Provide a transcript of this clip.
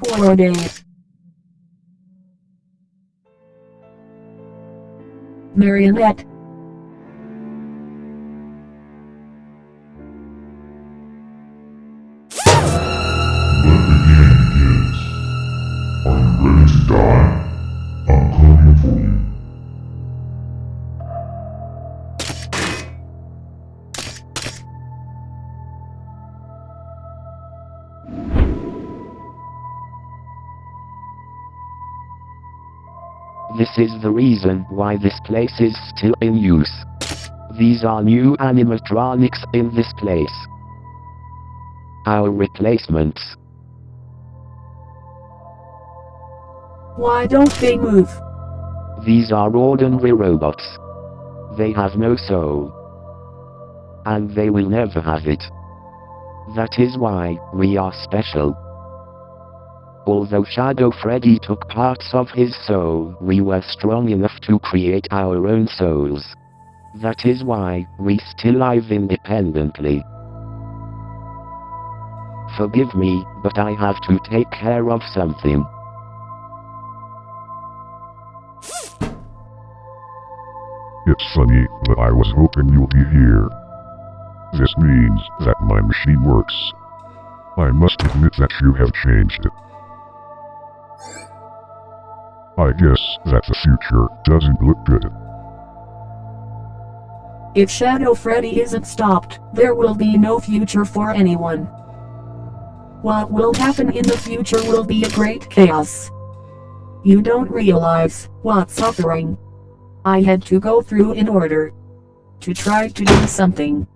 Horror days. Marionette. Are you ready to die? This is the reason why this place is still in use. These are new animatronics in this place. Our replacements. Why don't they move? These are ordinary robots. They have no soul. And they will never have it. That is why we are special. Although Shadow Freddy took parts of his soul, we were strong enough to create our own souls. That is why we still live independently. Forgive me, but I have to take care of something. It's funny, but I was hoping you'll be here. This means that my machine works. I must admit that you have changed I guess that the future doesn't look good. If Shadow Freddy isn't stopped, there will be no future for anyone. What will happen in the future will be a great chaos. You don't realize what suffering I had to go through in order to try to do something.